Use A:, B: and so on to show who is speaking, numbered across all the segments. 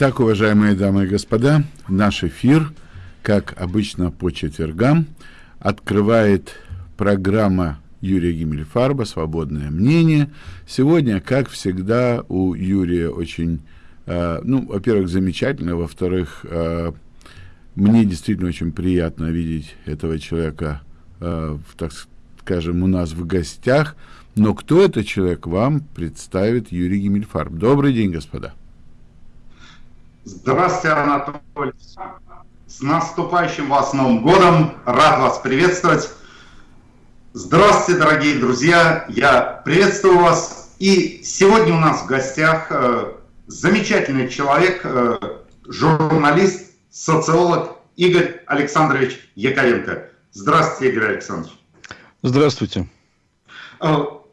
A: Итак, уважаемые дамы и господа, наш эфир, как обычно по четвергам, открывает программа Юрия Гиммельфарба «Свободное мнение». Сегодня, как всегда, у Юрия очень, э, ну, во-первых, замечательно, во-вторых, э, мне действительно очень приятно видеть этого человека, э, в, так скажем, у нас в гостях. Но кто это человек, вам представит Юрий Гиммельфарб. Добрый день, господа.
B: Здравствуйте, Анатолий. С наступающим вас Новым годом. Рад вас приветствовать. Здравствуйте, дорогие друзья. Я приветствую вас. И сегодня у нас в гостях э, замечательный человек, э, журналист, социолог Игорь Александрович Яковенко. Здравствуйте, Игорь Александрович.
C: Здравствуйте.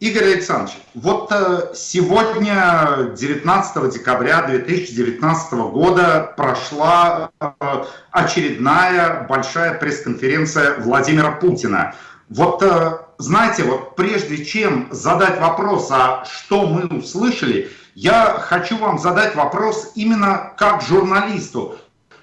B: Игорь Александрович, вот э, сегодня, 19 декабря 2019 года, прошла э, очередная большая пресс-конференция Владимира Путина. Вот э, знаете, вот прежде чем задать вопрос, а что мы услышали, я хочу вам задать вопрос именно как журналисту.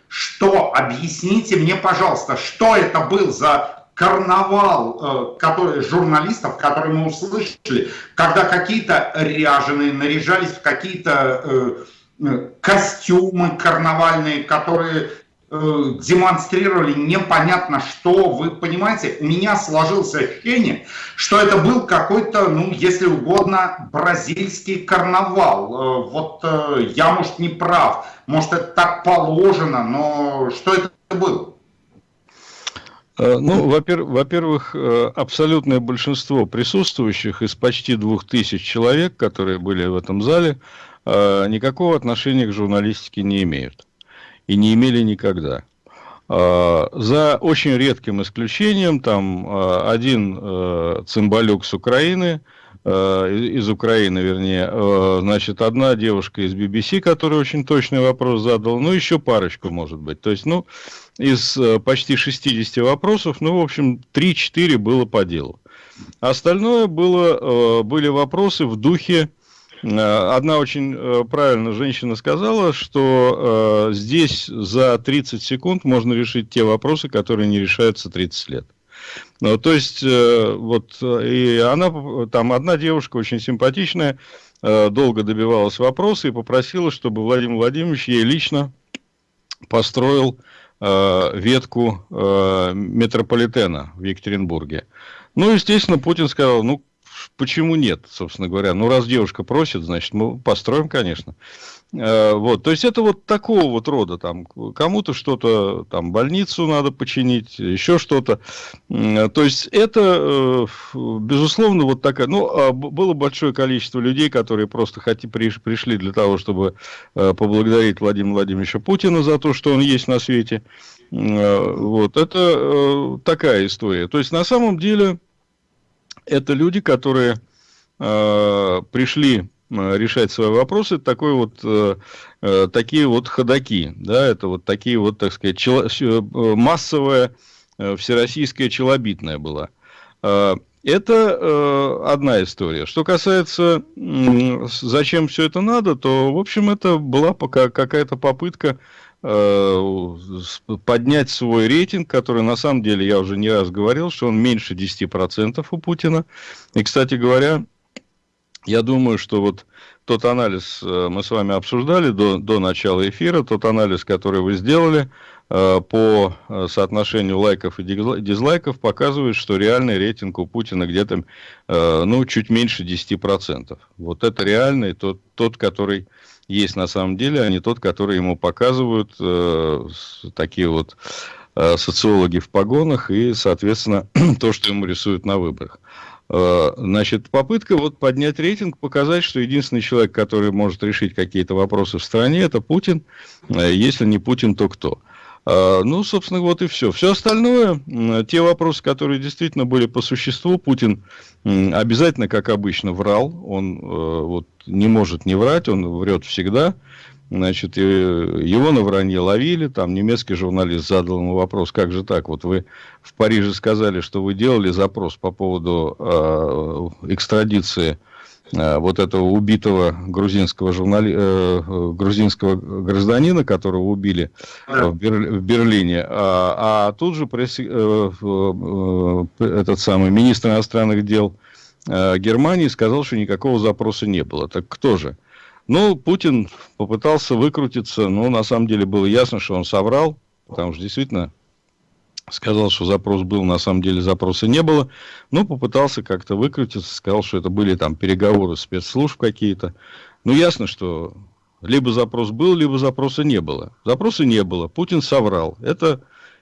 B: Что, объясните мне, пожалуйста, что это был за карнавал э, который, журналистов, которые мы услышали, когда какие-то ряженые наряжались в какие-то э, э, костюмы карнавальные, которые демонстрировали непонятно что, вы понимаете, у меня сложился ощущение, что это был какой-то, ну, если угодно, бразильский карнавал. Вот я, может, не прав, может, это так положено, но что это было?
C: Э, ну, во-первых, э, абсолютное большинство присутствующих из почти двух тысяч человек, которые были в этом зале, э, никакого отношения к журналистике не имеют. И не имели никогда. За очень редким исключением, там один цимбалюк с Украины – из Украины, вернее, значит, одна девушка из BBC, которая очень точный вопрос задала, ну, еще парочку, может быть. То есть, ну, из э, почти 60 вопросов, ну, в общем, 3-4 было по делу. Остальное было, были вопросы в духе, Одна очень правильно женщина сказала, что здесь за 30 секунд можно решить те вопросы, которые не решаются 30 лет. Ну, то есть, э, вот, и она, там одна девушка очень симпатичная, э, долго добивалась вопроса и попросила, чтобы Владимир Владимирович ей лично построил э, ветку метрополитена в Екатеринбурге. Ну, естественно, Путин сказал, ну, почему нет, собственно говоря. Ну, раз девушка просит, значит, мы построим, конечно. Э, вот, то есть это вот такого вот рода, там, кому-то что-то, там, больницу надо починить, еще что-то. То есть это, э, безусловно, вот такая, ну, а было большое количество людей, которые просто хоти, пришли для того, чтобы э, поблагодарить Владимира Владимировича Путина за то, что он есть на свете. Вот, это такая история. То есть на самом деле это люди, которые пришли Э, решать свои вопросы, такой вот, э, э, такие вот ходаки, да, это вот такие вот, так сказать, чело, массовая всероссийская челобитная была. Это одна история. Что касается, зачем все это надо, то, в общем, это была пока какая-то попытка поднять свой рейтинг, который на самом деле, я уже не раз говорил, что он меньше 10% у Путина. И, кстати говоря, я думаю, что вот тот анализ э, мы с вами обсуждали до, до начала эфира, тот анализ, который вы сделали э, по э, соотношению лайков и дизлайков, показывает, что реальный рейтинг у Путина где-то ну, чуть меньше 10%. Вот это реальный, тот, тот, который есть на самом деле, а не тот, который ему показывают такие вот социологи в погонах и, соответственно, то, что ему рисуют на выборах. Э, значит, попытка вот поднять рейтинг, показать, что единственный человек, который может решить какие-то вопросы в стране, это Путин. Э, если не Путин, то кто? Э, ну, собственно, вот и все. Все остальное, те вопросы, которые действительно были по существу, Путин обязательно, как обычно, врал. Он вот, не может не врать, он врет всегда. Значит, его на вранье ловили, там немецкий журналист задал ему вопрос, как же так, вот вы в Париже сказали, что вы делали запрос по поводу э, экстрадиции вот этого убитого грузинского, журнали... грузинского гражданина, которого убили в, Бер... в Берлине. А, а тут же пресс... этот самый министр иностранных дел Германии сказал, что никакого запроса не было. Так кто же? Ну, Путин попытался выкрутиться, но на самом деле было ясно, что он соврал, потому что действительно сказал, что запрос был, на самом деле запроса не было, но попытался как-то выкрутиться, сказал, что это были там переговоры спецслужб какие-то. Ну, ясно, что либо запрос был, либо запроса не было. Запроса не было, Путин соврал. Это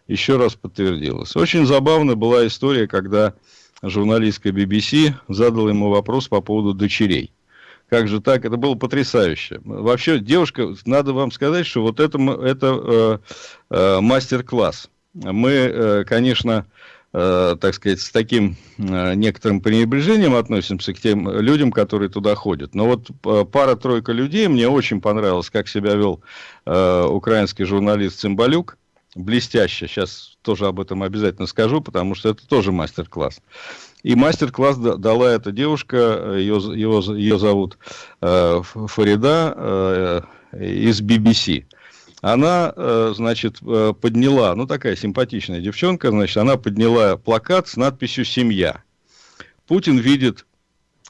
C: еще раз подтвердилось. Очень забавная была история, когда журналистка BBC задала ему вопрос по поводу дочерей. Как же так? Это было потрясающе. Вообще, девушка, надо вам сказать, что вот это, это э, э, мастер-класс. Мы, э, конечно, э, так сказать, с таким э, некоторым пренебрежением относимся к тем людям, которые туда ходят. Но вот э, пара-тройка людей, мне очень понравилось, как себя вел э, украинский журналист Цымбалюк. Блестяще. Сейчас тоже об этом обязательно скажу, потому что это тоже мастер-класс. И мастер-класс дала эта девушка, ее, ее, ее зовут э, Фарида э, из BBC. Она, э, значит, э, подняла, ну такая симпатичная девчонка, значит, она подняла плакат с надписью «Семья». Путин видит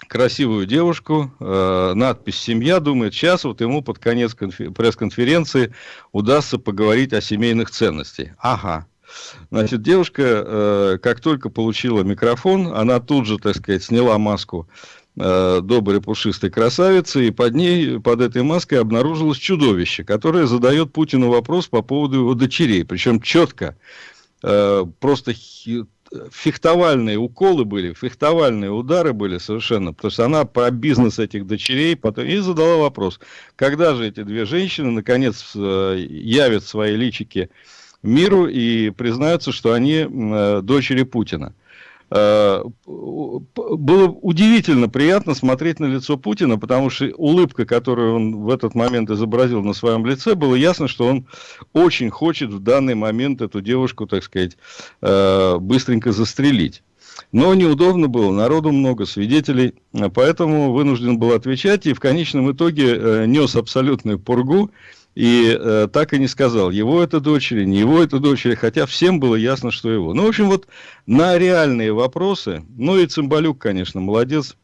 C: красивую девушку, э, надпись «Семья», думает, сейчас вот ему под конец пресс-конференции удастся поговорить о семейных ценностях. Ага, Значит, девушка, э, как только получила микрофон, она тут же, так сказать, сняла маску э, доброй пушистой красавицы, и под ней, под этой маской обнаружилось чудовище, которое задает Путину вопрос по поводу его дочерей. Причем четко, э, просто фехтовальные уколы были, фехтовальные удары были совершенно, потому что она про бизнес этих дочерей потом и задала вопрос, когда же эти две женщины наконец явят свои личики миру и признаются, что они э, дочери Путина. Э, было удивительно приятно смотреть на лицо Путина, потому что улыбка, которую он в этот момент изобразил на своем лице, было ясно, что он очень хочет в данный момент эту девушку, так сказать, э, быстренько застрелить. Но неудобно было, народу много, свидетелей, поэтому вынужден был отвечать и в конечном итоге нес абсолютную пургу и э, так и не сказал, его это дочери, не его это дочери, хотя всем было ясно, что его. Ну, в общем, вот на реальные вопросы, ну и Цымбалюк, конечно, молодец,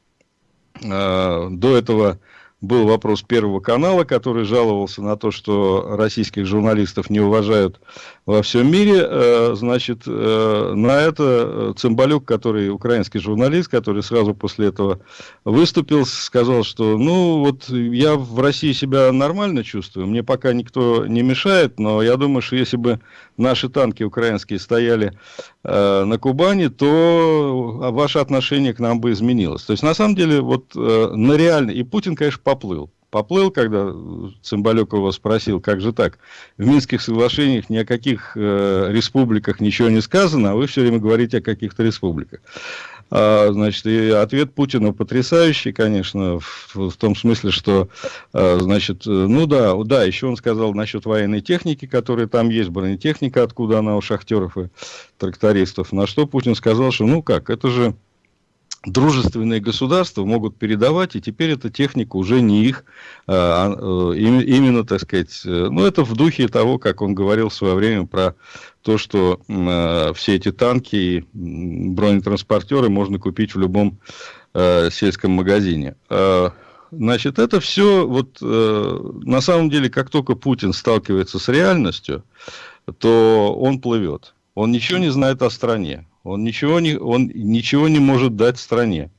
C: э, до этого был вопрос Первого канала, который жаловался на то, что российских журналистов не уважают во всем мире. Э, значит, э, на это Цымбалюк, который украинский журналист, который сразу после этого выступил, сказал, что ну вот я в России себя нормально чувствую, мне пока никто не мешает, но я думаю, что если бы наши танки украинские стояли э, на Кубани, то ваше отношение к нам бы изменилось. То есть, на самом деле, вот на реально, и Путин, конечно, поплыл. Поплыл, когда Цымбалюк его спросил, как же так, в Минских соглашениях ни о каких э, республиках ничего не сказано, а вы все время говорите о каких-то республиках. А, значит, и ответ Путина потрясающий, конечно, в, в том смысле, что, а, значит, ну да, да, еще он сказал насчет военной техники, которая там есть, бронетехника, откуда она у шахтеров и трактористов, на что Путин сказал, что ну как, это же дружественные государства могут передавать, и теперь эта техника уже не их, а, а э, именно, так сказать, э, ну, это в духе того, как он говорил в свое время про то, что э, все эти танки и бронетранспортеры можно купить в любом сельском магазине. Значит, это все, вот, на самом деле, как только Путин сталкивается с реальностью, то он плывет. Он ничего не знает о стране. Он ничего не, он ничего не может дать стране.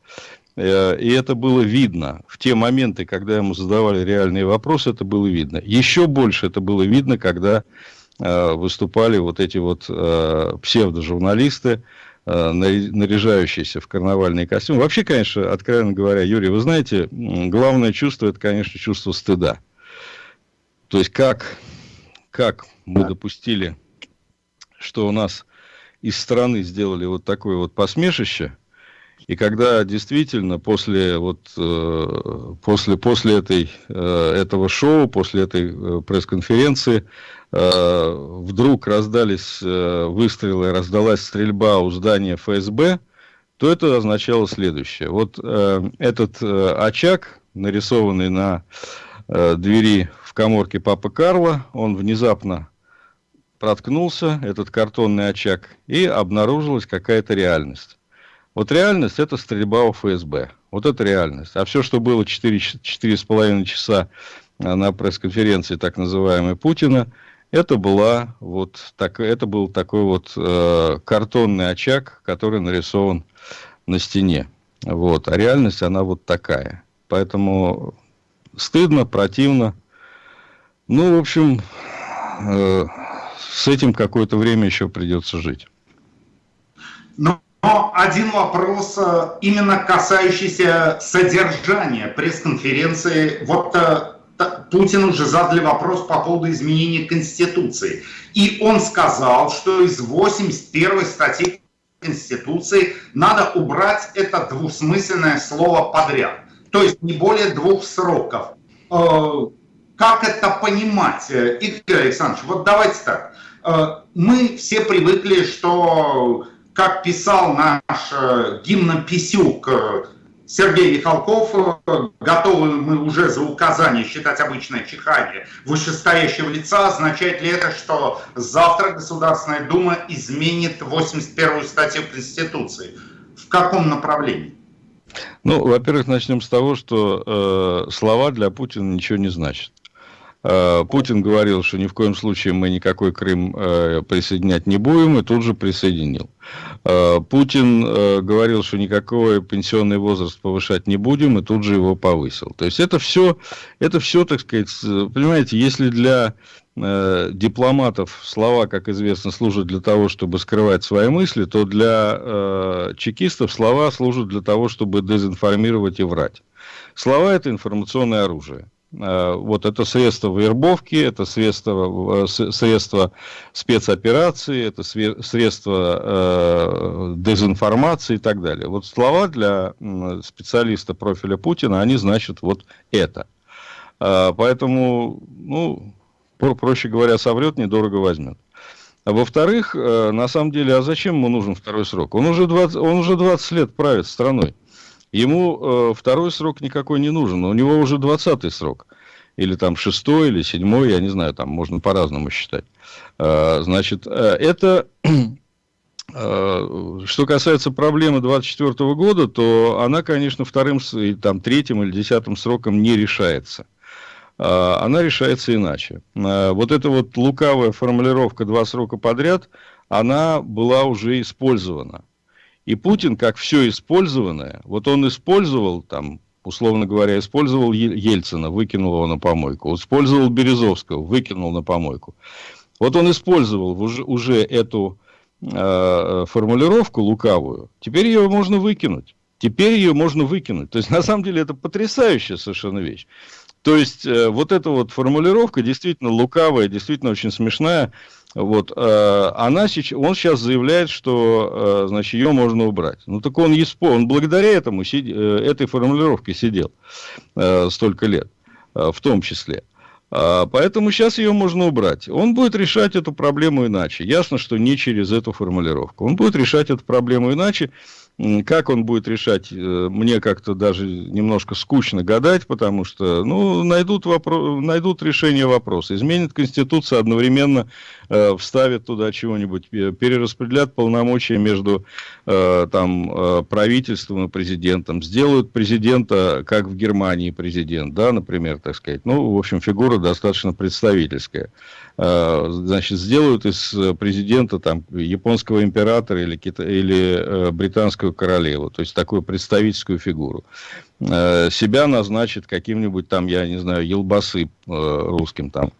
C: Э, и это было видно. В те моменты, когда ему задавали реальные вопросы, это было видно. Еще больше это было видно, когда э, выступали вот эти вот э, псевдожурналисты, наряжающиеся в карнавальные костюмы. Вообще, конечно, откровенно говоря, Юрий, вы знаете, главное чувство, это, конечно, чувство стыда. То есть, как, как мы допустили, что у нас из страны сделали вот такое вот посмешище. И когда действительно после, вот, э, после, после этой, э, этого шоу, после этой э, пресс-конференции, вдруг раздались выстрелы, раздалась стрельба у здания ФСБ, то это означало следующее. Вот э, этот э, очаг, нарисованный на э, двери в коморке Папы Карла, он внезапно проткнулся, этот картонный очаг, и обнаружилась какая-то реальность. Вот реальность – это стрельба у ФСБ. Вот это реальность. А все, что было 4,5 часа э, на пресс-конференции так называемой Путина, это, была вот так, это был такой вот э, картонный очаг, который нарисован на стене. Вот. А реальность, она вот такая. Поэтому стыдно, противно. Ну, в общем, э, с этим какое-то время еще придется жить.
B: Но один вопрос, э, именно касающийся содержания пресс-конференции. Вот э, Путин уже задали вопрос по поводу изменения Конституции. И он сказал, что из 81 статьи Конституции надо убрать это двусмысленное слово подряд. То есть не более двух сроков. Э, как это понимать, Игорь Александрович? Вот давайте так. Мы все привыкли, что как писал наш э, гимнописюк э, Сергей Михалков, э, готовы мы уже за указание считать обычное чихание вышестоящего лица, означает ли это, что завтра Государственная Дума изменит 81-ю статью Конституции? В каком направлении?
C: Ну, во-первых, начнем с того, что э, слова для Путина ничего не значат. Э, Путин говорил, что ни в коем случае мы никакой Крым э, присоединять не будем, и тут же присоединил. Э, Путин говорил, что никакой пенсионный возраст повышать не будем, и тут же его повысил. То есть это все, это все, так сказать, понимаете, если для дипломатов слова, как известно, служат для того, чтобы скрывать свои мысли, то для чекистов слова служат для того, чтобы дезинформировать и врать. Слова – это информационное оружие. Э, вот это средство вербовки, это средство, э, средство спецоперации, это средство э, дезинформации и так далее. Вот слова для специалиста профиля Путина, они значат вот это. Поэтому, ну, проще говоря, соврет, недорого возьмет. А во-вторых, на самом деле, а зачем ему нужен второй срок? Он уже 20, он уже 20 лет правит страной. Ему э, второй срок никакой не нужен, у него уже двадцатый срок. Или там шестой, или седьмой, я не знаю, там можно по-разному считать. Э, значит, э, это... Э, что касается проблемы 24 года, то она, конечно, вторым, там, третьим или десятым сроком не решается. Э, она решается иначе. Э, вот эта вот лукавая формулировка «два срока подряд», она была уже использована. И Путин, как все использованное, вот он использовал там, условно говоря, использовал Ельцина, выкинул его на помойку, использовал Березовского, выкинул на помойку. Вот он использовал уже, уже эту э, формулировку лукавую, теперь ее можно выкинуть. Теперь ее можно выкинуть. То есть, на самом деле, это потрясающая совершенно вещь. То есть, э, вот эта вот формулировка действительно лукавая, действительно очень смешная. Вот, э, она сейчас, он сейчас заявляет, что, э, значит, ее можно убрать. Ну, так он, он благодаря этому, сид, э, этой формулировке сидел столько лет, в том числе. Поэтому сейчас ее можно убрать. Он будет решать эту проблему иначе. Ясно, что не через эту формулировку. Он будет решать эту проблему иначе. Как он будет решать, э, мне как-то даже немножко скучно гадать, потому что ну, найдут, вопро... найдут решение вопроса. Изменит Конституцию, одновременно э, вставят туда чего-нибудь, перераспределят полномочия между э, там, э, правительством и президентом, сделают президента, как в Германии президент, да, например, так сказать. Ну, в общем, фигура достаточно представительская. Э, значит, сделают из президента там, японского императора или, кита... или э, британского королеву, то есть такую представительскую фигуру. Э, себя назначит каким-нибудь там, я не знаю, елбасы э, русским там,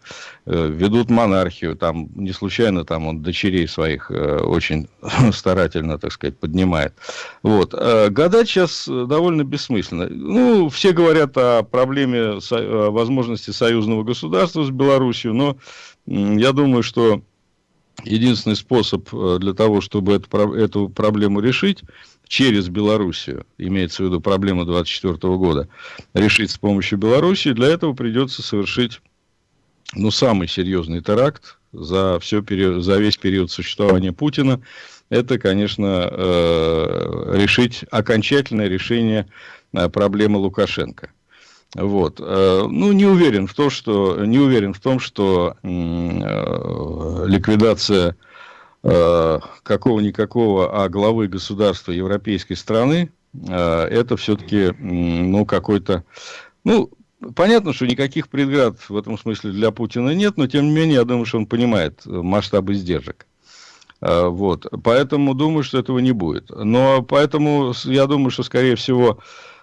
C: э, ведут монархию, там не случайно там он дочерей своих очень старательно, так сказать, поднимает. Вот. Гадать сейчас довольно бессмысленно. Ну, все говорят о проблеме возможности союзного государства с Белоруссией, но я думаю, что единственный способ для того, чтобы эту, эту проблему решить, через Белоруссию, имеется в виду проблему 24 года, решить с помощью Белоруссии, для этого придется совершить ну, самый серьезный теракт за, все, за весь период существования Путина. это, конечно, э, решить окончательное решение э, проблемы Лукашенко. Вот. Э, ну, не уверен в том, что, не уверен в том, что ликвидация какого-никакого, а главы государства европейской страны, это все-таки, ну, какой-то, ну, Понятно, что никаких преград в этом смысле для Путина нет, но тем не менее, я думаю, что он понимает масштабы издержек. А, вот. Поэтому думаю, что этого не будет. Но поэтому я думаю, что, скорее всего,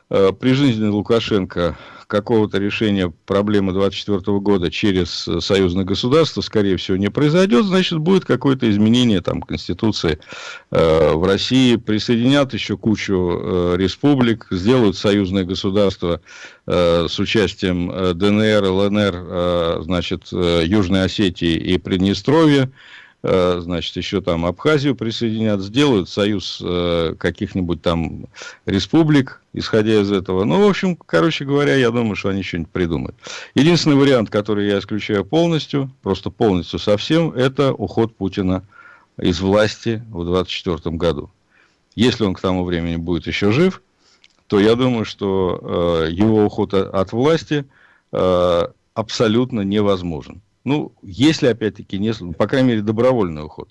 C: э, при жизни Лукашенко какого-то решения проблемы 24 года через союзное государство, скорее всего, не произойдет, значит, будет какое-то изменение там, Конституции э, в России, присоединят еще кучу э, республик, сделают союзное государство э, с участием э, ДНР, ЛНР, э, значит, э, Южной Осетии и Приднестровья, Э, значит, еще там Абхазию присоединят, сделают союз э, каких-нибудь там республик, исходя из этого. Ну, в общем, короче говоря, я думаю, что они что-нибудь придумают. Единственный вариант, который я исключаю полностью, просто полностью совсем, это уход Путина из власти в 2024 году. Если он к тому времени будет еще жив, то я думаю, что э, его уход от власти абсолютно невозможен. Ну, если, опять-таки, не, по крайней мере, добровольный уход.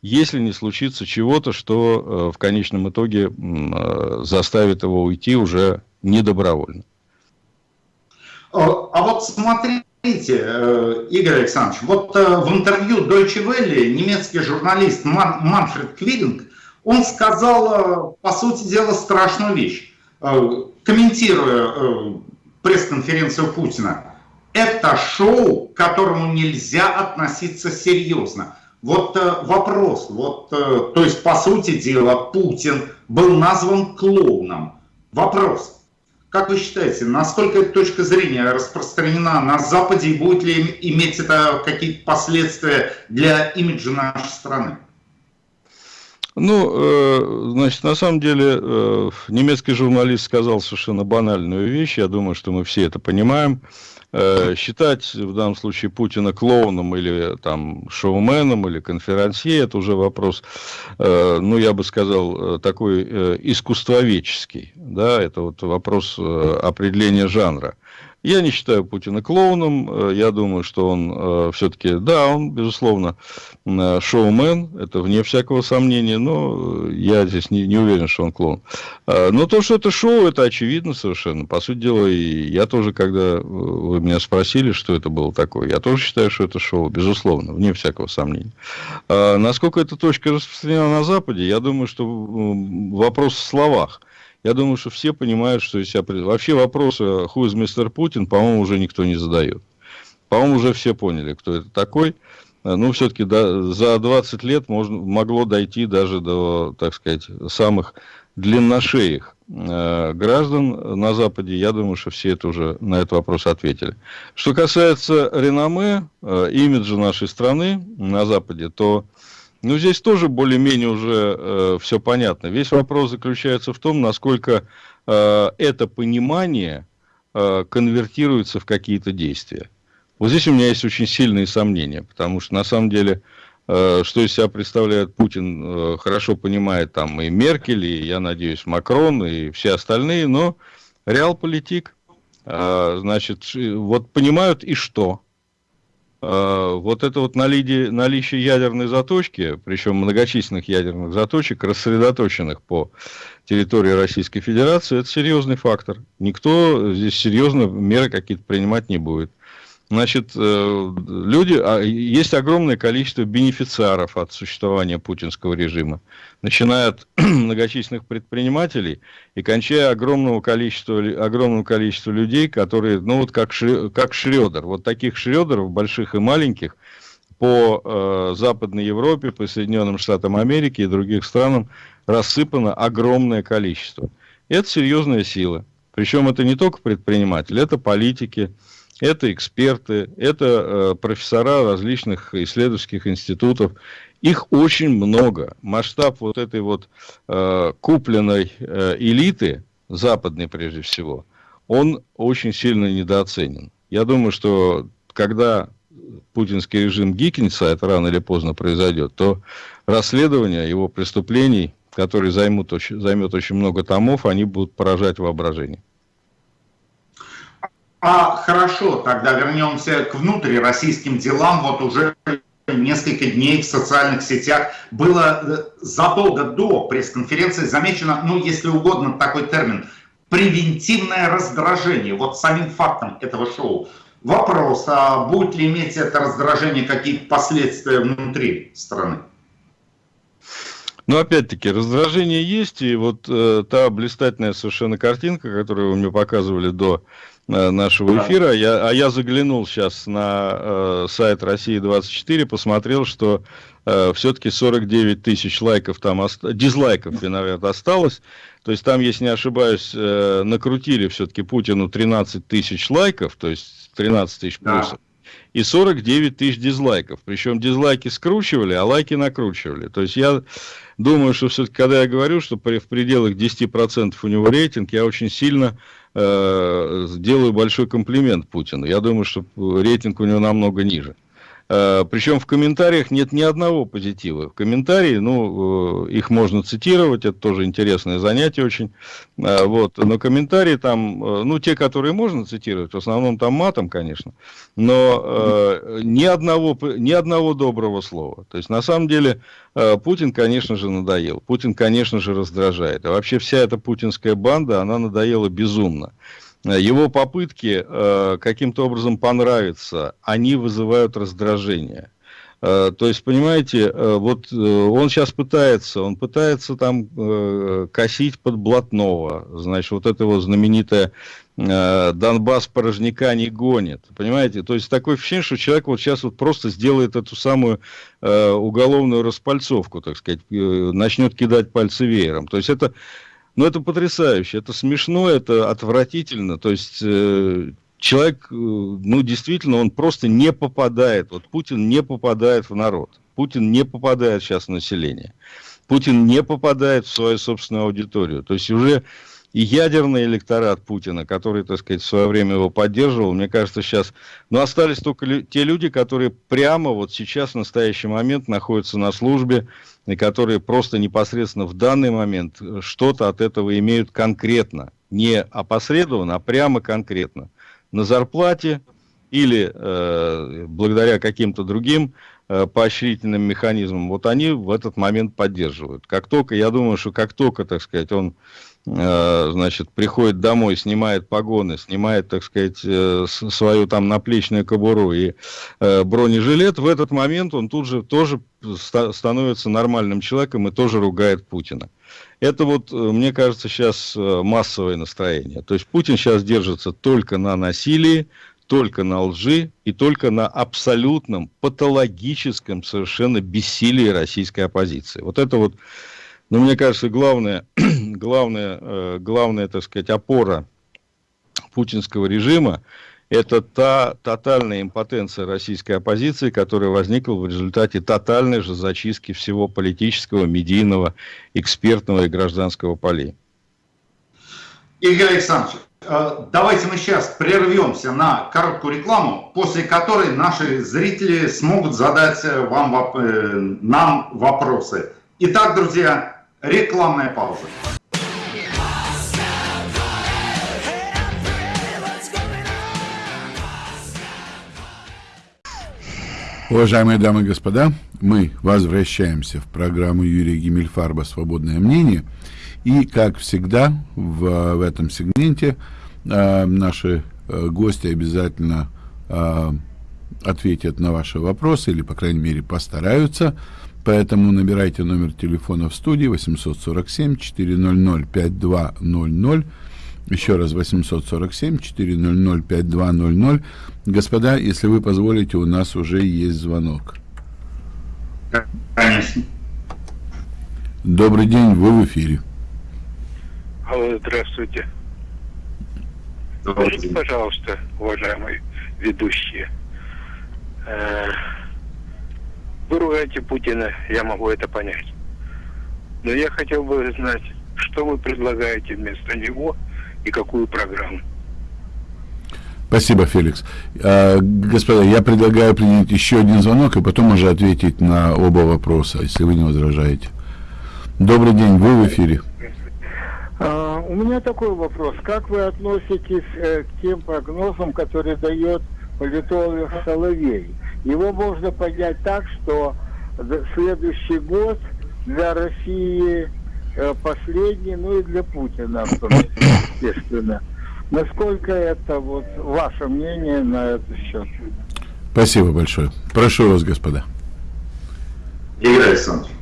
C: Если не случится чего-то, что э, в конечном итоге э, заставит его уйти уже недобровольно.
B: А, а вот смотрите, э, Игорь Александрович, вот э, в интервью Deutsche Welle немецкий журналист Ман, Манфред Квидинг, он сказал, э, по сути дела, страшную вещь, комментируя пресс-конференцию Путина это шоу, к которому нельзя относиться серьезно. Вот э, вопрос, вот, э, то есть, по сути дела, Путин был назван клоуном. Вопрос, как вы считаете, насколько эта точка зрения распространена на Западе и будет ли иметь это какие-то последствия для имиджа нашей страны?
C: Ну, э, значит, на самом деле, э, немецкий журналист сказал совершенно банальную вещь, я думаю, что мы все это понимаем. Э, считать в данном случае Путина клоуном или там шоуменом или конферансье, это уже вопрос, э, ну, я бы сказал, э, такой искусствоведческий, да, это вот вопрос определения жанра. Я не считаю Путина клоуном. Э, я думаю, что он э, все-таки, да, он, безусловно, э, шоумен. Это вне всякого сомнения. Но я здесь не, не уверен, что он клоун. Но то, что это шоу, это очевидно совершенно. По сути дела, и я тоже, когда вы меня спросили, что это было такое, я тоже считаю, что это шоу. Безусловно, вне всякого сомнения. Насколько эта точка распространена на Западе, я думаю, что вопрос в словах. Я думаю, что все понимают, что из себя... Вообще вопросы «Who is Mr. Putin», по-моему, уже никто не задает. По-моему, уже все поняли, кто это такой. Ну, все-таки да, за 20 лет можно, могло дойти даже до, так сказать, самых длинношеих э, граждан на Западе. Я думаю, что все это уже на этот вопрос ответили. Что касается реноме, э, имиджа нашей страны на Западе, то ну, здесь тоже более-менее уже э, все понятно. Весь вопрос заключается в том, насколько э, это понимание э, конвертируется в какие-то действия. Вот здесь у меня есть очень сильные сомнения, потому что на самом деле, э, что из себя представляет Путин, э, хорошо понимает там и Меркель, и, я надеюсь, Макрон, и все остальные, но реал-политик, э, значит, вот понимают и что – вот это вот наличие, наличие ядерной заточки, причем многочисленных ядерных заточек, рассредоточенных по территории Российской Федерации, это серьезный фактор. Никто здесь серьезно меры какие-то принимать не будет. Значит, э, люди, а, есть огромное количество бенефициаров от существования путинского режима, начиная от многочисленных предпринимателей и кончая огромного количества, огромного количества людей, которые, ну вот как, Шрё, как Шредер, вот таких Шредеров, больших и маленьких, по э, Западной Европе, по Соединенным Штатам Америки и других странам рассыпано огромное количество. Это серьезная сила. Причем это не только предприниматели, это политики, это эксперты, это э, профессора различных исследовательских институтов. Их очень много. Масштаб вот этой вот э, купленной э, элиты, западной прежде всего, он очень сильно недооценен. Я думаю, что когда путинский режим гикнется, это рано или поздно произойдет, то расследование его преступлений, которые займут, займет очень много томов, они будут поражать воображение.
B: А хорошо, тогда вернемся к внутрироссийским делам. Вот уже несколько дней в социальных сетях было э, задолго до пресс-конференции замечено, ну, если угодно, такой термин, превентивное раздражение, вот самим фактом этого шоу. Вопрос, а будет ли иметь это раздражение какие-то последствия внутри страны?
C: Ну, опять-таки, раздражение есть, и вот э, та блистательная совершенно картинка, которую вы мне показывали до нашего эфира. Я, а я заглянул сейчас на э, сайт России-24, посмотрел, что э, все-таки 49 тысяч лайков там, ост... дизлайков, наверное, осталось. То есть там, если не ошибаюсь, э, накрутили все-таки Путину 13 тысяч лайков, то есть 13 тысяч плюсов. Да. И 49 тысяч дизлайков. Причем дизлайки скручивали, а лайки накручивали. То есть я думаю, что все-таки, когда я говорю, что при, в пределах 10% у него рейтинг, я очень сильно э, делаю большой комплимент Путину. Я думаю, что рейтинг у него намного ниже. Э, Причем в комментариях нет ни одного позитива. В комментарии, ну, э, их можно цитировать, это тоже интересное занятие очень. Э, вот. Но комментарии там, ну, те, которые можно цитировать, в основном там матом, конечно, но ни, одного, ни одного доброго слова. То есть, на самом деле, Путин, конечно же, надоел. Путин, конечно же, раздражает. А вообще вся эта путинская банда, она надоела безумно его попытки э, каким-то образом понравиться, они вызывают раздражение. Э, то есть, понимаете, э, вот он сейчас пытается, он пытается там косить под блатного, значит, вот это его знаменитое Донбасс порожняка не гонит, понимаете? То есть, такое ощущение, что человек вот сейчас вот просто сделает эту самую уголовную распальцовку, так сказать, начнет кидать пальцы веером. То есть, это ну, это потрясающе, это смешно, это отвратительно. То есть э, человек, э, ну, действительно, он просто не попадает. Вот Путин не попадает в народ. Путин не попадает сейчас в население. Путин не попадает в свою собственную аудиторию. То есть уже и ядерный электорат Путина, который, так сказать, в свое время его поддерживал, мне кажется, сейчас... Но остались только те люди, которые прямо вот сейчас, в настоящий момент, находятся на службе, и которые просто непосредственно в данный момент что-то от этого имеют конкретно. Не опосредованно, а прямо конкретно. На зарплате или э, благодаря каким-то другим э, поощрительным механизмам, вот они в этот момент поддерживают. Как только, я думаю, что как только, так сказать, он Э, значит, приходит домой, снимает погоны, снимает, так сказать, э, свою там наплечную кобуру и э, бронежилет, в этот момент он тут же тоже становится нормальным человеком и тоже ругает Путина. Это вот, мне кажется, сейчас массовое настроение. То есть Путин сейчас держится только на насилии, только на лжи и только на абсолютном патологическом совершенно бессилии российской оппозиции. Вот это вот но мне кажется, главная, главная, э, главная, так сказать, опора путинского режима это та тотальная импотенция российской оппозиции, которая возникла в результате тотальной же зачистки всего политического, медийного, экспертного и гражданского полей.
B: Игорь Александрович, давайте мы сейчас прервемся на короткую рекламу, после которой наши зрители смогут задать э, вам, нам вопросы. Итак, друзья, Рекламная пауза.
A: Уважаемые дамы и господа, мы возвращаемся в программу Юрия Гимельфарба «Свободное мнение». И, как всегда, в, в этом сегменте э, наши э, гости обязательно э, ответят на ваши вопросы, или, по крайней мере, постараются. Поэтому набирайте номер телефона в студии 847-400-5200. Еще раз 847-400-5200. Господа, если вы позволите, у нас уже есть звонок.
B: Конечно.
A: Добрый день, вы в эфире.
D: Алло, здравствуйте. Скажите, пожалуйста, уважаемые ведущие, э, вы ругаете Путина, я могу это понять. Но я хотел бы знать, что вы предлагаете вместо него и какую программу.
A: Спасибо, Феликс. А, господа, я предлагаю принять еще один звонок и потом уже ответить на оба вопроса, если вы не возражаете. Добрый день, вы в эфире.
E: А, у меня такой вопрос. Как вы относитесь э, к тем прогнозам, которые дает политолог Соловей? Его можно понять так, что следующий год для России э, последний, ну и для Путина, естественно. Насколько это вот ваше мнение на этот счет?
A: Спасибо большое. Прошу вас, господа.
B: Игорь Александрович.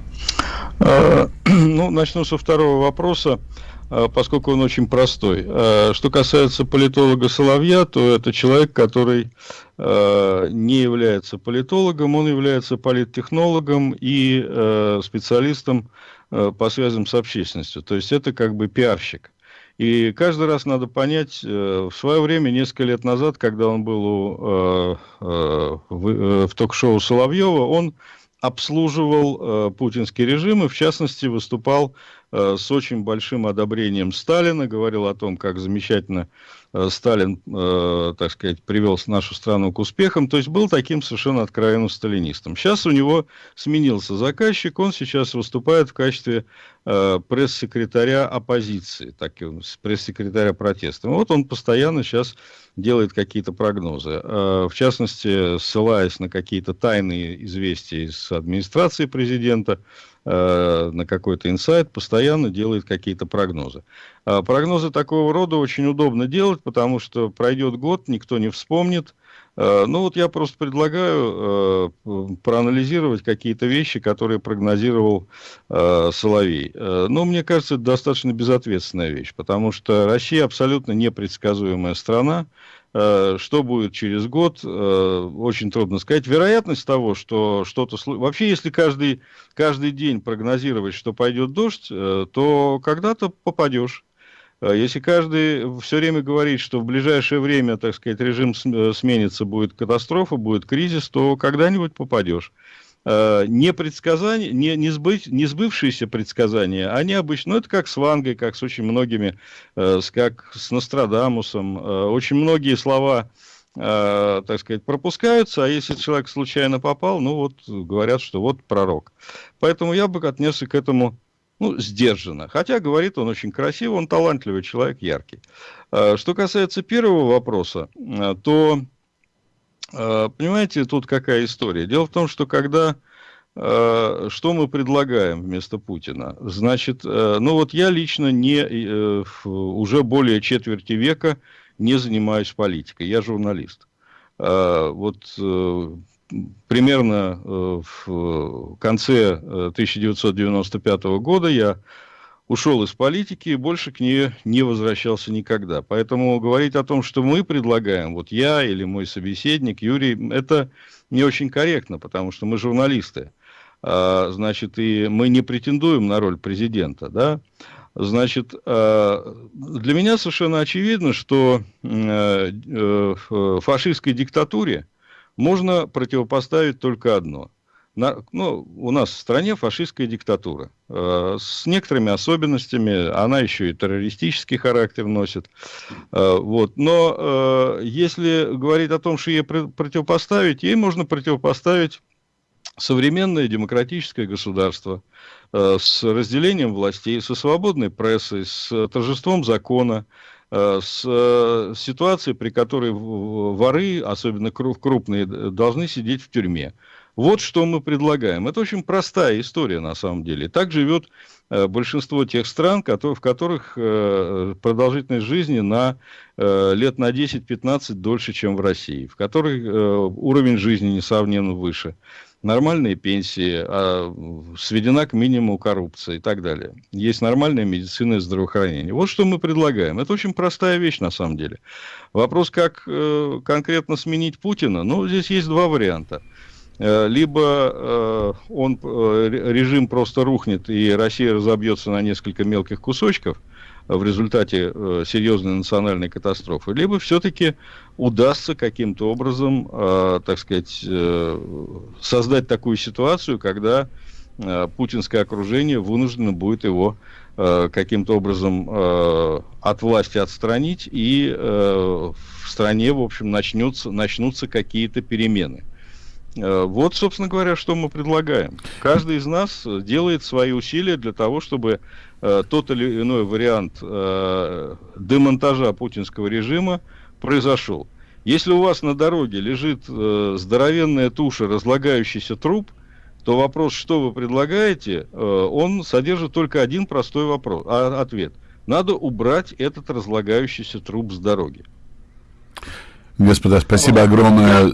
C: Ну, начну со второго вопроса, а, поскольку он очень простой. А, что касается политолога Соловья, то это человек, который не является политологом, он является политтехнологом и специалистом по связям с общественностью. То есть это как бы пиарщик. И каждый раз надо понять, э, в свое время, несколько лет назад, когда он был у, э, э, в, в ток-шоу Соловьева, он обслуживал путинский режим и, в частности, выступал с очень большим одобрением Сталина, говорил о том, как замечательно Э, Сталин, э, так сказать, привел нашу страну к успехам, то есть был таким совершенно откровенным сталинистом. Сейчас у него сменился заказчик, он сейчас выступает в качестве э, пресс-секретаря оппозиции, так пресс-секретаря протеста. Вот он постоянно сейчас делает какие-то прогнозы. В частности, ссылаясь на какие-то тайные известия из администрации президента, Э, на какой-то инсайт, постоянно делает какие-то прогнозы. А прогнозы такого рода очень удобно делать, потому что пройдет год, никто не вспомнит. Э, ну вот я просто предлагаю э, проанализировать какие-то вещи, которые прогнозировал Соловей. Но мне кажется, это достаточно безответственная вещь, потому что Россия абсолютно непредсказуемая страна. Э, что будет через год, э, очень трудно сказать. Вероятность того, что что-то... Вообще, если каждый, каждый день прогнозировать, что пойдет дождь, э, то когда-то попадешь. Если каждый все время говорит, что в ближайшее время, так сказать, режим сменится, будет катастрофа, будет кризис, то когда-нибудь попадешь. Э, не предсказания, не, не, сбыть, не сбывшиеся предсказания, они обычно, ну это как с Вангой, как с очень многими, э, как с Нострадамусом, э, очень многие слова, так сказать, пропускаются, а если человек случайно попал, ну вот говорят, что вот пророк. Поэтому я бы отнесся к этому ну, сдержанно. Хотя говорит он очень красиво, он талантливый человек, яркий. Что касается первого вопроса, то Э, понимаете, тут какая история? Дело в том, что когда... Э, что мы предлагаем вместо Путина? Значит, э, ну вот я лично не, уже более четверти века не занимаюсь политикой, я журналист. Вот примерно в конце 1995 года я ушел из политики и больше к ней не возвращался никогда. Поэтому говорить о том, что мы предлагаем, вот я или мой собеседник Юрий, это не очень корректно, потому что мы журналисты. А, значит, и мы не претендуем на роль президента, да. Значит, а, для меня совершенно очевидно, что э, э, фашистской диктатуре можно противопоставить только одно – на, ну, у нас в стране фашистская диктатура. Э, с некоторыми особенностями, она еще и террористический характер носит. Э, вот. Но э, если говорить о том, что ей противопоставить, ей можно противопоставить современное демократическое государство э, с разделением властей, со свободной прессой, с торжеством закона, э, с э, ситуацией, при которой воры, особенно крупные, должны сидеть в тюрьме. Вот что мы предлагаем. Это очень простая история на самом деле. Так живет э, большинство тех стран, в которых э, продолжительность жизни на э, лет на 10-15 дольше, чем в России, в которых уровень жизни несравненно выше, нормальные пенсии, а, сведена к минимуму коррупция и так далее. Есть нормальная медицина и здравоохранение. Вот что мы предлагаем. Это очень простая вещь на самом деле. Вопрос, как конкретно сменить Путина, ну, здесь есть два варианта – либо э, он, э, режим просто рухнет, и Россия разобьется на несколько мелких кусочков в результате серьезной национальной катастрофы, либо все-таки удастся каким-то образом, так сказать, создать такую ситуацию, когда путинское окружение вынуждено будет его э, каким-то образом э, от власти отстранить, и э, в стране, в общем, начнутся, начнутся какие-то перемены. Э, вот, собственно говоря, что мы предлагаем. Каждый из нас делает свои усилия для того, чтобы э, тот или иной вариант э, демонтажа путинского режима произошел. Если у вас на дороге лежит э, здоровенная туша, разлагающийся труп, то вопрос, что вы предлагаете, э, он содержит только один простой вопрос, а, ответ. Надо убрать этот разлагающийся труп с дороги.
A: Господа, спасибо огромное.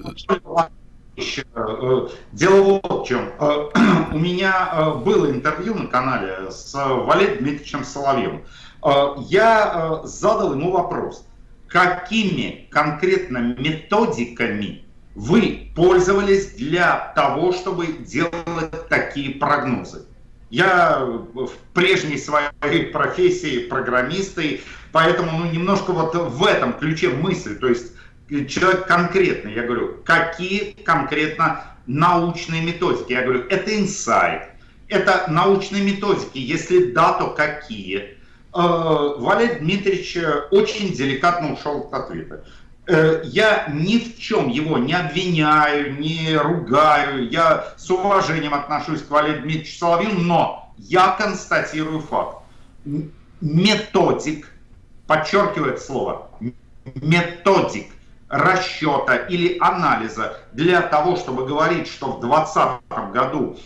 B: Э, дело вот в чем. Э, у меня э, было интервью на канале с Валерием Дмитриевичем Соловьевым. Я задал ему вопрос какими конкретно методиками вы пользовались для того, чтобы делать такие прогнозы. Я в прежней своей профессии программисты, поэтому ну, немножко вот в этом ключе мысль, то есть человек конкретный, я говорю, какие конкретно научные методики? Я говорю, это инсайт, это научные методики, если да, то какие? Э, Валерий Дмитриевич э, очень деликатно ушел от ответа. Э, я ни в чем его не обвиняю, не ругаю, я с уважением отношусь к Валерию Дмитриевичу Соловьеву, но я констатирую факт. Методик, подчеркивает слово, методик расчета или анализа для того, чтобы говорить, что в 2020 году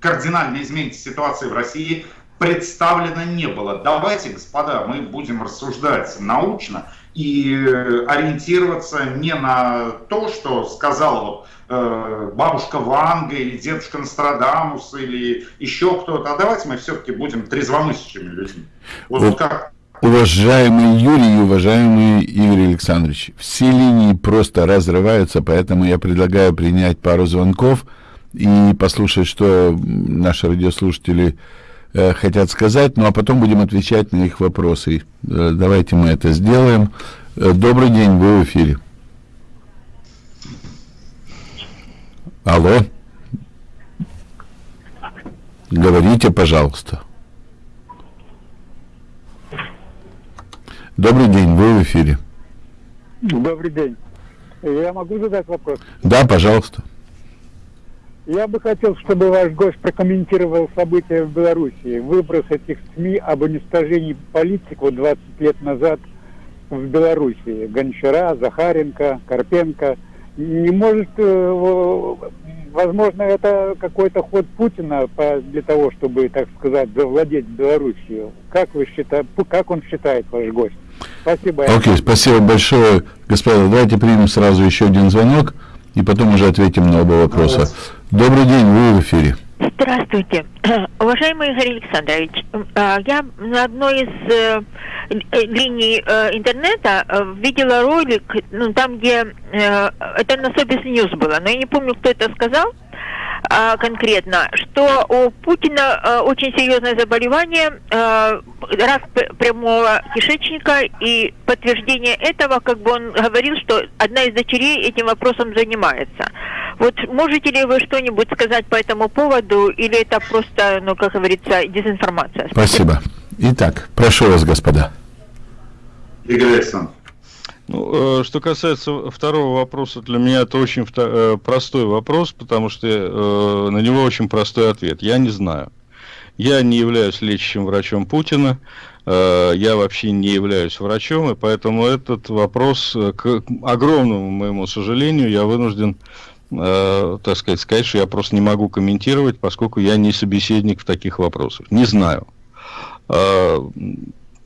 B: кардинально изменится ситуация в России, представлено не было. Давайте, господа, мы будем рассуждать научно и э, ориентироваться не на то, что сказала э, бабушка Ванга или дедушка Нострадамус или еще кто-то, а давайте мы все-таки будем трезвомыслящими людьми.
A: Вот как Уважаемый Юрий и уважаемый Игорь Александрович, все линии просто разрываются, поэтому я предлагаю принять пару звонков и послушать, что наши радиослушатели Э, хотят сказать, ну а потом будем отвечать на их вопросы. Э, давайте мы это сделаем. Э, добрый день, вы в эфире. Алло. Говорите, пожалуйста. Добрый день, вы в эфире.
E: Добрый день. Я могу задать вопрос?
A: Да, пожалуйста.
E: Я бы хотел, чтобы ваш гость прокомментировал события в Беларуси. Выброс этих СМИ об уничтожении политиков 20 лет назад в Беларуси. Гончара, Захаренко, Карпенко. Не может, э, возможно, это какой-то ход Путина для того, чтобы, так сказать, завладеть Белоруссией. Как вы считаете, как он считает ваш гость?
A: Спасибо. Окей, okay, спасибо большое. Господа, давайте примем сразу еще один звонок и потом уже ответим на оба вопроса. Добрый день, вы в эфире.
F: Здравствуйте. Уважаемый Игорь Александрович, а, я на одной из э, линий э, интернета э, видела ролик, ну, там, где это на Собис News было, но я не помню, кто это сказал, а, конкретно, что у Путина а, очень серьезное заболевание, а, рак прямого кишечника, и подтверждение этого, как бы он говорил, что одна из дочерей этим вопросом занимается. Вот можете ли вы что-нибудь сказать по этому поводу, или это просто, ну, как говорится, дезинформация?
A: Спасибо. Итак, прошу вас, господа.
B: Игорь Александрович.
C: Ну, э, что касается второго вопроса, для меня это очень э, простой вопрос, потому что э, на него очень простой ответ. Я не знаю. Я не являюсь лечащим врачом Путина, я вообще не являюсь врачом, и поэтому этот вопрос, к огромному моему сожалению, я вынужден, так сказать, сказать, что я просто не могу комментировать, поскольку я не собеседник в таких вопросах. Не знаю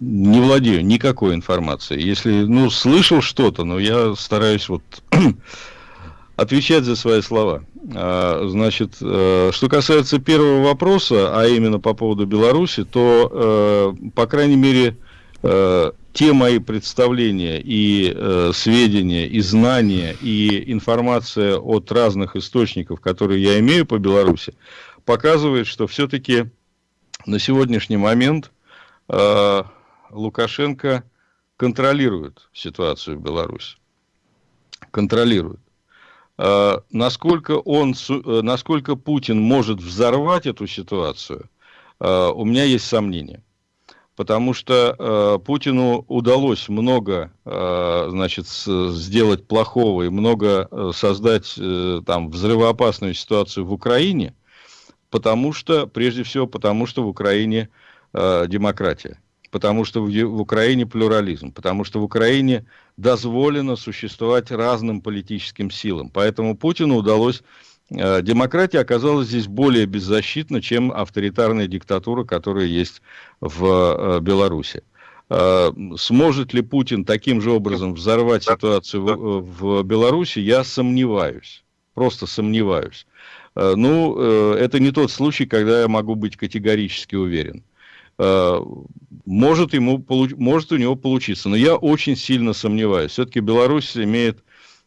C: не владею никакой информацией. Если, ну, слышал что-то, но я стараюсь вот отвечать за свои слова. А, значит, э, что касается первого вопроса, а именно по поводу Беларуси, то, э, по крайней мере, э, те мои представления и сведения, и знания, и информация от разных источников, которые я имею по Беларуси, показывает, что все-таки на сегодняшний момент Лукашенко контролирует ситуацию в Беларуси. Контролирует. А, насколько, он, э, насколько Путин может взорвать эту ситуацию, у меня есть сомнения потому что э, Путину удалось много, значит, сделать плохого и много э, создать э, там взрывоопасную ситуацию в Украине, потому что, прежде всего, потому что в Украине демократия, потому что в, в Украине плюрализм, потому что в Украине дозволено существовать разным политическим силам. Поэтому Путину удалось Э, демократия оказалась здесь более беззащитна, чем авторитарная диктатура, которая есть в э, Беларуси. Э, сможет ли Путин таким же образом взорвать ситуацию в, в Беларуси, я сомневаюсь. Просто сомневаюсь. Ну, это не тот случай, когда я могу быть категорически уверен. Может, ему, может у него получиться, но я очень сильно сомневаюсь. Все-таки Беларусь имеет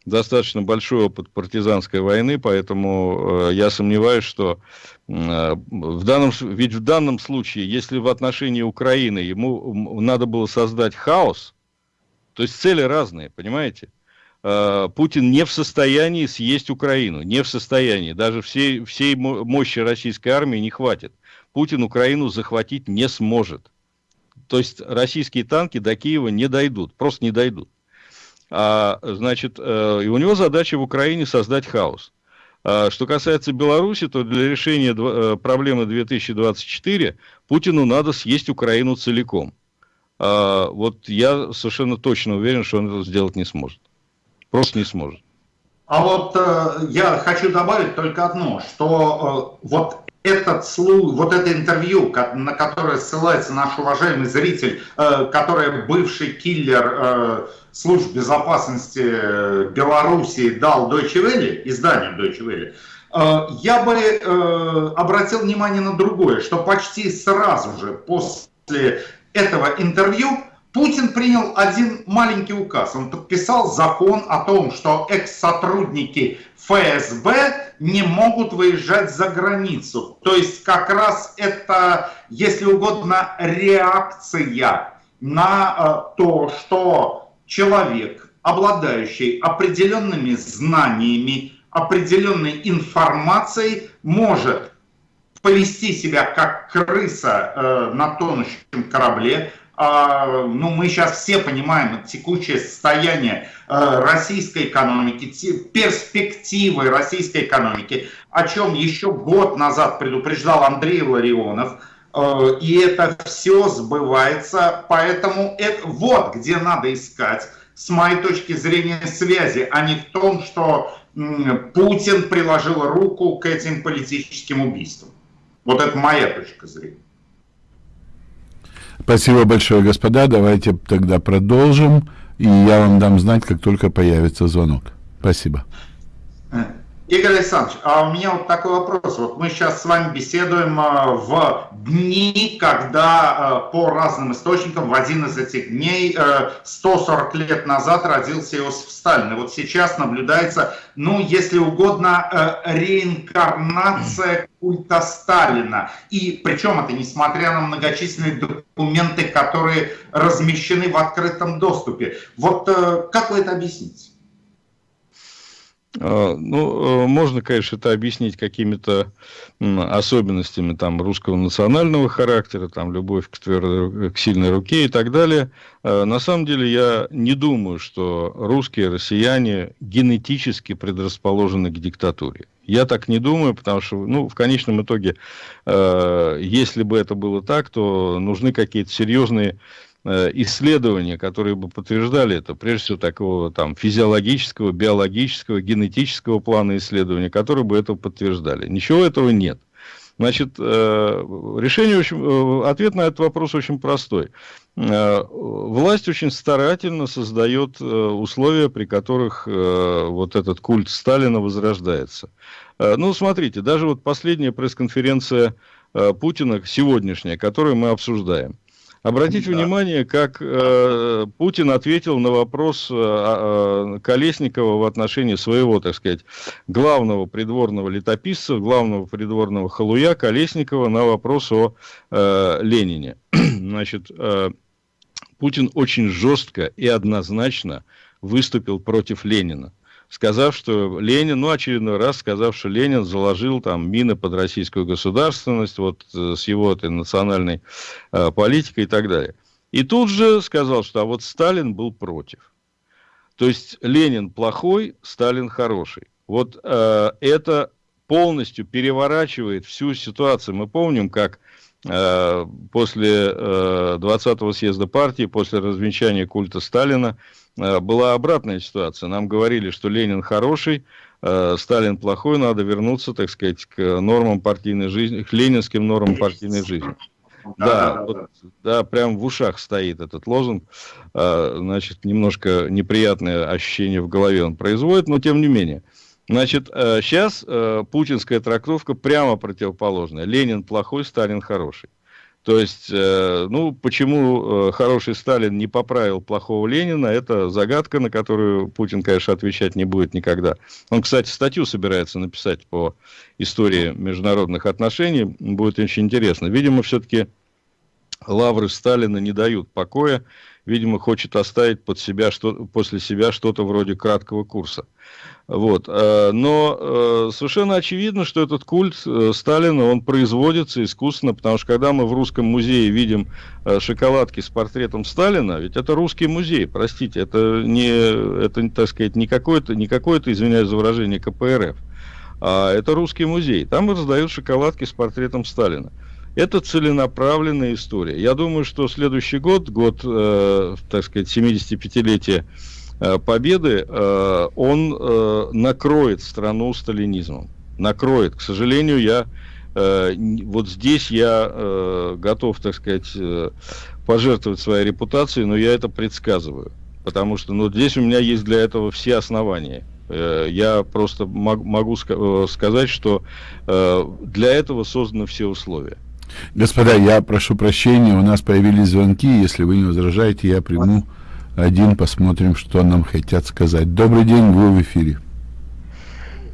C: достаточно большой опыт партизанской войны, поэтому э, я сомневаюсь, что э, в данном, ведь в данном случае, если в отношении Украины ему надо было создать хаос, то есть цели разные, понимаете? Э, Путин не в состоянии съесть Украину, не в состоянии, даже всей, всей мощи российской армии не хватит. Путин Украину захватить не сможет. То есть российские танки до Киева не дойдут, просто не дойдут. А, значит, э, и у него задача в Украине создать хаос. А, что касается Беларуси, то для решения э, проблемы 2024 Путину надо съесть Украину целиком. А, вот я совершенно точно уверен, что он это сделать не сможет. Просто не сможет.
B: А вот э, я хочу добавить только одно, что э, вот этот слух, вот это интервью, на которое ссылается наш уважаемый зритель, э, который бывший киллер э, служб безопасности э, Белоруссии дал Deutsche Welle, изданию Deutsche Welle, я бы обратил внимание на другое, что почти сразу же после этого интервью Путин принял один маленький указ. Он подписал закон о том, что экс-сотрудники ФСБ не могут выезжать за границу. То есть как раз это, если угодно, реакция на э, то, что человек, обладающий определенными знаниями, определенной информацией, может повести себя как крыса э, на тонущем корабле, ну, мы сейчас все понимаем текущее состояние э, российской экономики, перспективы российской экономики, о чем еще год назад предупреждал Андрей Ларионов, э, и это все сбывается, поэтому это, вот где надо искать, с моей точки зрения, связи, а не в том, что Путин приложил руку к этим политическим убийствам. Вот это моя точка зрения.
A: Спасибо большое, господа. Давайте тогда продолжим. И я вам дам знать, как только появится звонок. Спасибо.
B: Игорь Александрович, а у меня вот такой вопрос. Вот мы сейчас с вами беседуем а, в дни, когда а, по разным источникам в один из этих дней 140 э, лет назад родился Иосиф Сталин. И вот сейчас наблюдается, ну, если угодно, э, реинкарнация культа Сталина. И причем это несмотря на многочисленные документы, которые размещены в открытом доступе. Вот э, как вы это объясните?
C: А, ну, э, можно, конечно, это объяснить какими-то особенностями там, русского национального характера, там, любовь к, твердой, к сильной руке и так далее. А, на самом деле, я не думаю, что русские россияне генетически предрасположены к диктатуре. Я так не думаю, потому что, ну, в конечном итоге, э, если бы это было так, то нужны какие-то серьезные исследования, которые бы подтверждали это, прежде всего такого там физиологического, биологического, генетического плана исследования, которые бы это подтверждали. Ничего этого нет. Значит, э, решение очень, э, ответ на этот вопрос очень простой. Власть очень старательно создает условия, при которых вот этот культ Сталина возрождается. Ну, смотрите, даже вот последняя пресс-конференция Путина, сегодняшняя, которую мы обсуждаем – Обратите да. внимание, как э, Путин ответил на вопрос э, э, Колесникова в отношении своего, так сказать, главного придворного летописца, главного придворного халуя Колесникова на вопрос о э, Ленине. Значит, э, Путин очень жестко и однозначно выступил против Ленина. Сказав, что Ленин, ну, очередной раз сказав, что Ленин заложил там мины под российскую государственность, вот э, с его этой национальной э, политикой и так далее. И тут же сказал, что а вот Сталин был против. То есть Ленин плохой, Сталин хороший. Вот э, это полностью переворачивает всю ситуацию. Мы помним, как э, после э, 20-го съезда партии, после развенчания культа Сталина, была обратная ситуация. Нам говорили, что Ленин хороший, э, Сталин плохой, надо вернуться, так сказать, к нормам партийной жизни, к ленинским нормам партийной жизни. Да, да, вот, да, прям в ушах стоит этот лозунг. А, значит, немножко неприятное ощущение в голове он производит, но тем не менее. Значит, сейчас э, э, путинская трактовка прямо противоположная. Ленин плохой, Сталин хороший. То есть, э, ну, почему хороший Сталин не поправил плохого Ленина, это загадка, на которую Путин, конечно, отвечать не будет никогда. Он, кстати, статью собирается написать по истории международных отношений. Будет очень интересно. Видимо, все-таки лавры Сталина не дают покоя, видимо, хочет оставить под себя, что, после себя что-то вроде краткого курса. Вот. Э, но э, совершенно очевидно, что этот культ э, Сталина, он производится искусственно, потому что когда мы в Русском музее видим шоколадки с портретом Сталина, ведь это русский музей, простите, это не, это, так сказать, не какой-то, не какой-то, извиняюсь за выражение, КПРФ, а это русский музей. Там раздают шоколадки с портретом Сталина. Это целенаправленная история. Я думаю, что следующий год, год, э, так сказать, 75-летия э, Победы, э, он э, накроет страну сталинизмом. Накроет. К сожалению, я э, вот здесь я э, готов, так сказать, э, пожертвовать своей репутацией, но я это предсказываю. Потому что ну, здесь у меня есть для этого все основания. Э, я просто могу э, сказать, что э, для этого созданы все условия.
A: Господа, я прошу прощения, у нас появились звонки. Если вы не возражаете, я приму один, посмотрим, что нам хотят сказать. Добрый день, вы в эфире.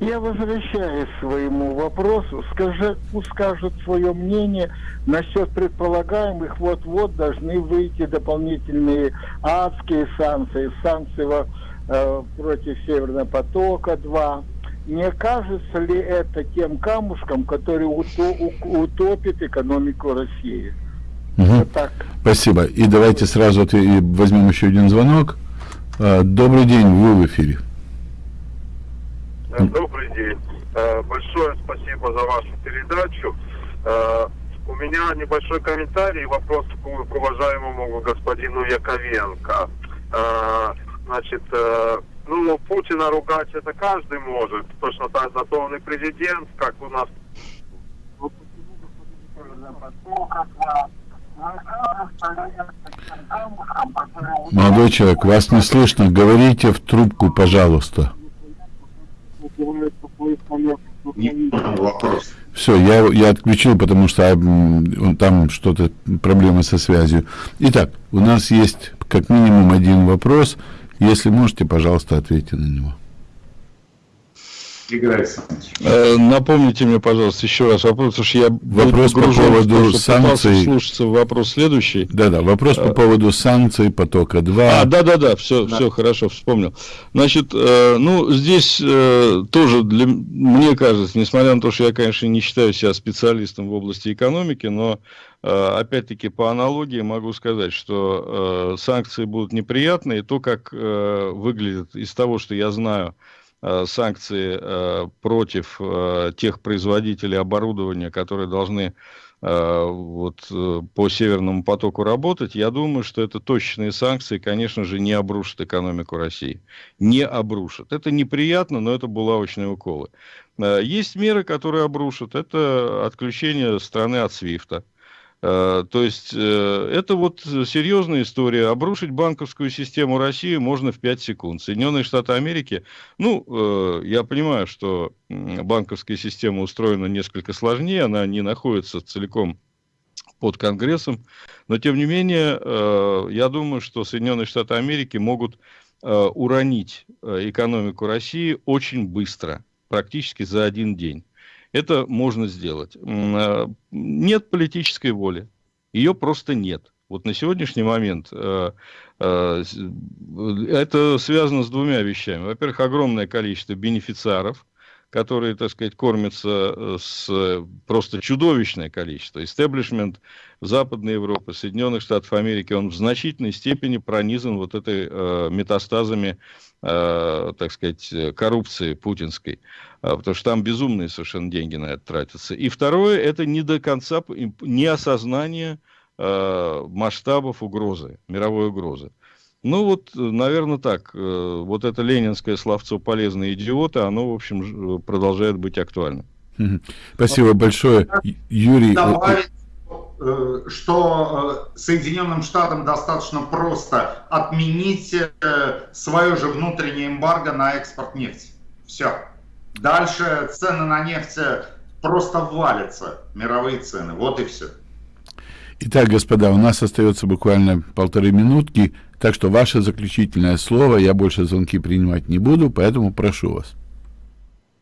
E: Я возвращаюсь к своему вопросу. Скажи, пусть скажут свое мнение насчет предполагаемых вот-вот должны выйти дополнительные адские санкции, санкции э, против Северного потока-2 не кажется ли это тем камушком, который утопит экономику России?
A: Угу. Вот так. Спасибо. И давайте сразу возьмем еще один звонок. А, добрый день, вы в эфире.
G: Э, добрый день. Э, большое спасибо за вашу передачу. Э, у меня небольшой комментарий и вопрос к уважаемому господину Яковенко. Значит, ну, Путина ругать это каждый может. Точно так зато он и президент, как у нас.
A: Молодой человек, вас не слышно. Говорите в трубку, пожалуйста. Все, я, я отключил, потому что там что-то проблемы со связью. Итак, у нас есть как минимум один вопрос. Если можете, пожалуйста, ответьте на него.
C: Игорь Александрович. Э, напомните мне, пожалуйста, еще раз вопрос, потому что я
A: вопрос по поводу санкций.
C: Слушаться вопрос следующий.
A: Да-да, вопрос по э, поводу санкций потока 2.
C: А, да-да-да, все, да. все хорошо, вспомнил. Значит, э, ну, здесь тоже для, мне кажется, несмотря на то, что я, конечно, не считаю себя специалистом в области экономики, но опять-таки по аналогии могу сказать, что э, санкции будут неприятные. То, как э, выглядит из того, что я знаю, Э, санкции э, против э, тех производителей оборудования, которые должны вот по Северному потоку работать, я думаю, что это точечные санкции, конечно же, не обрушат экономику России. Не обрушат. Это неприятно, но это булавочные уколы. Есть меры, которые обрушат. Это отключение страны от СВИФТа. Э, то есть э, это вот серьезная история. Обрушить банковскую систему России можно в 5 секунд. Соединенные Штаты Америки, ну, э, я понимаю, что банковская система устроена несколько сложнее, она не находится целиком под Конгрессом, но тем не менее, я думаю, что Соединенные Штаты Америки могут уронить экономику России очень быстро, практически за один день. Это можно сделать. А, нет политической воли. Ее просто нет. Вот на сегодняшний момент э, э, это связано с двумя вещами. Во-первых, огромное количество бенефициаров, которые, так сказать, кормятся э, с просто чудовищное количество. Истеблишмент Западной Европы, Соединенных Штатов Америки, он в значительной степени пронизан вот этой э, метастазами, э, так сказать, коррупции путинской. Э, потому что там безумные совершенно деньги на это тратятся. И второе, это не до конца неосознание э, масштабов угрозы, мировой угрозы. Ну вот, наверное, так. Э, вот это ленинское словцо «полезные идиоты», оно, в общем, продолжает быть актуальным.
A: Спасибо большое, Юрий.
B: Добавить, э, что э, Соединенным Штатам достаточно просто отменить свое же внутреннее эмбарго на экспорт нефти. Все. Дальше цены на нефть просто валятся, мировые цены. Вот и все.
A: Итак, господа, у нас остается буквально полторы минутки. Так что ваше заключительное слово, я больше звонки принимать не буду, поэтому прошу вас.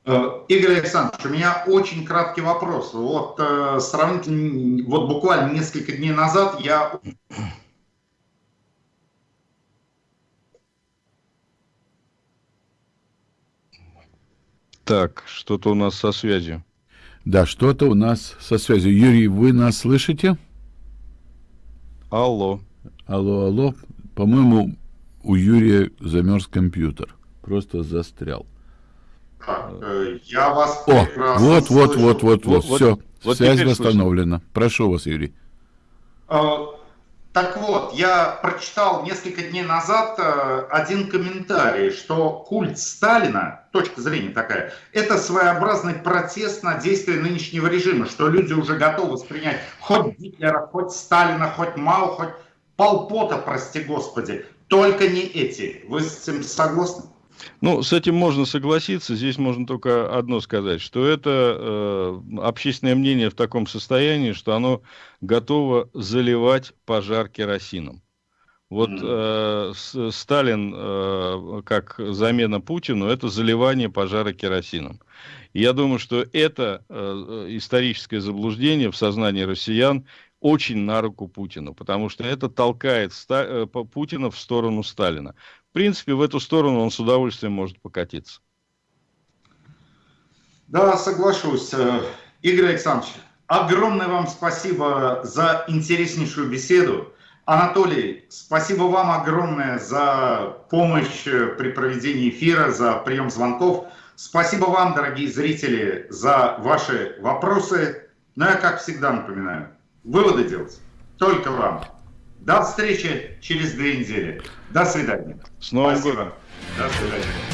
B: Э, Игорь Александрович, у меня очень краткий вопрос. Вот э, сравнительно, вот буквально несколько дней назад я...
C: Так, что-то у нас со связью.
A: Да, что-то у нас со связью. Юрий, вы нас слышите?
C: Алло.
A: Алло, алло. По-моему, у Юрия замерз компьютер. Просто застрял.
B: Э, я вас
A: О, вот, вот, вот, вот, вот, все. Вот Связь восстановлена. Слышно. Прошу вас, Юрий.
B: Э, так вот, я прочитал несколько дней назад э, один комментарий, что культ Сталина, точка зрения такая, это своеобразный протест на действия нынешнего режима, что люди уже готовы воспринять хоть Гитлера, хоть Сталина, хоть Мао, хоть Полпота, прости господи, только не эти. Вы с этим согласны?
C: Ну, с этим можно согласиться. Здесь можно только одно сказать, что это э, общественное мнение в таком состоянии, что оно готово заливать пожар керосином. Вот э, Сталин э, как замена Путину это заливание пожара керосином. И я думаю, что это э, историческое заблуждение в сознании россиян очень на руку Путину, потому что это толкает Ста э, Путина в сторону Сталина. В принципе, в эту сторону он с удовольствием может покатиться.
B: Да, соглашусь. Э, Игорь Александрович, огромное вам спасибо за интереснейшую беседу. Анатолий, спасибо вам огромное за помощь э, при проведении эфира, за прием звонков. Спасибо вам, дорогие зрители, за ваши вопросы. Но я, как всегда, напоминаю, выводы делать только вам. До встречи через две недели. До свидания.
C: С Новым Спасибо. годом.
B: До свидания.